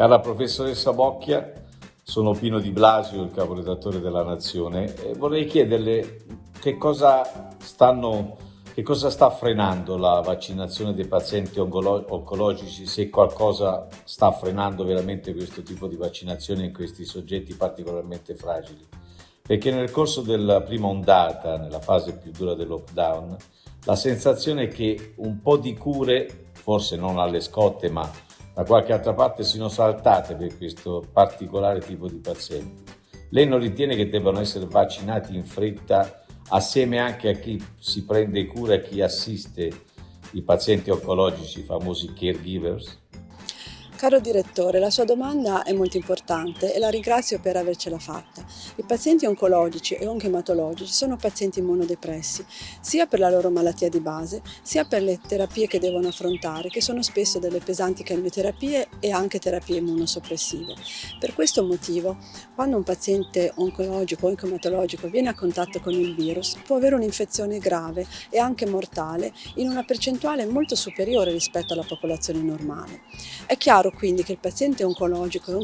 Cara professoressa Bocchia, sono Pino Di Blasio, il caporedattore della Nazione, e vorrei chiederle che cosa, stanno, che cosa sta frenando la vaccinazione dei pazienti oncologici, se qualcosa sta frenando veramente questo tipo di vaccinazione in questi soggetti particolarmente fragili. Perché nel corso della prima ondata, nella fase più dura del lockdown, la sensazione è che un po' di cure, forse non alle scotte, ma da qualche altra parte siano saltate per questo particolare tipo di pazienti. Lei non ritiene che debbano essere vaccinati in fretta assieme anche a chi si prende cura e chi assiste i pazienti oncologici, i famosi caregivers? Caro direttore, la sua domanda è molto importante e la ringrazio per avercela fatta. I pazienti oncologici e onchematologici sono pazienti immunodepressi, sia per la loro malattia di base, sia per le terapie che devono affrontare, che sono spesso delle pesanti chemioterapie e anche terapie immunosoppressive. Per questo motivo, quando un paziente oncologico o onchematologico viene a contatto con il virus, può avere un'infezione grave e anche mortale in una percentuale molto superiore rispetto alla popolazione normale. È chiaro quindi che il paziente oncologico e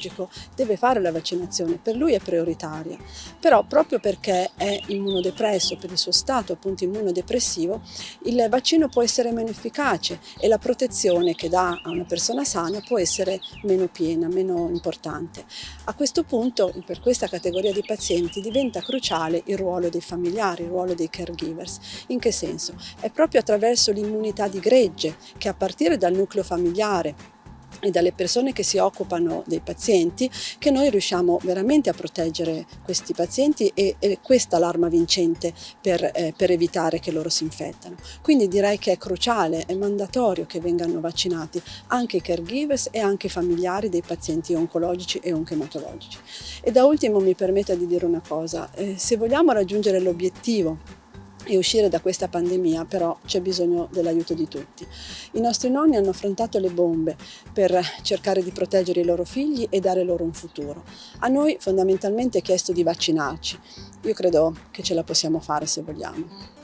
oncoematologico deve fare la vaccinazione, per lui è prioritaria, però proprio perché è immunodepresso, per il suo stato appunto immunodepressivo, il vaccino può essere meno efficace e la protezione che dà a una persona sana può essere meno piena, meno importante. A questo punto, per questa categoria di pazienti, diventa cruciale il ruolo dei familiari, il ruolo dei caregivers. In che senso? È proprio attraverso l'immunità di gregge che a partire dal nucleo familiare e dalle persone che si occupano dei pazienti che noi riusciamo veramente a proteggere questi pazienti e, e questa l'arma vincente per, eh, per, evitare che loro si infettano. Quindi direi che è cruciale, è mandatorio che vengano vaccinati anche i caregivers e anche i familiari dei pazienti oncologici e onchematologici. E da ultimo mi permetta di dire una cosa, eh, se vogliamo raggiungere l'obiettivo e uscire da questa pandemia però c'è bisogno dell'aiuto di tutti. I nostri nonni hanno affrontato le bombe per cercare di proteggere i loro figli e dare loro un futuro. A noi fondamentalmente è chiesto di vaccinarci. Io credo che ce la possiamo fare se vogliamo.